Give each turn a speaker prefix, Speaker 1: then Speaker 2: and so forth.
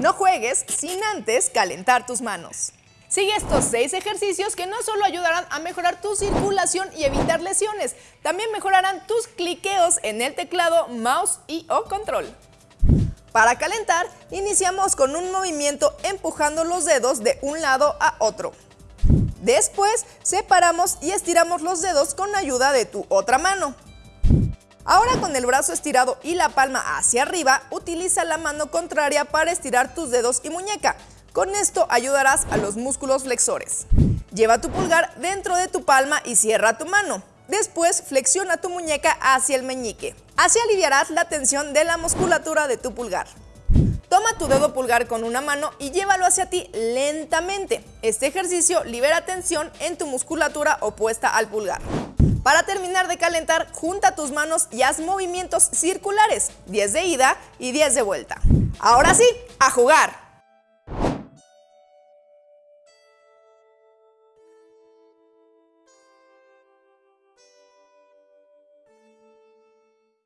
Speaker 1: No juegues sin antes calentar tus manos. Sigue estos seis ejercicios que no solo ayudarán a mejorar tu circulación y evitar lesiones, también mejorarán tus cliqueos en el teclado, mouse y o control. Para calentar, iniciamos con un movimiento empujando los dedos de un lado a otro. Después, separamos y estiramos los dedos con ayuda de tu otra mano. Ahora con el brazo estirado y la palma hacia arriba, utiliza la mano contraria para estirar tus dedos y muñeca. Con esto ayudarás a los músculos flexores. Lleva tu pulgar dentro de tu palma y cierra tu mano. Después flexiona tu muñeca hacia el meñique. Así aliviarás la tensión de la musculatura de tu pulgar. Toma tu dedo pulgar con una mano y llévalo hacia ti lentamente. Este ejercicio libera tensión en tu musculatura opuesta al pulgar. Para terminar de calentar, junta tus manos y haz movimientos circulares, 10 de ida y 10 de vuelta. Ahora sí, a jugar.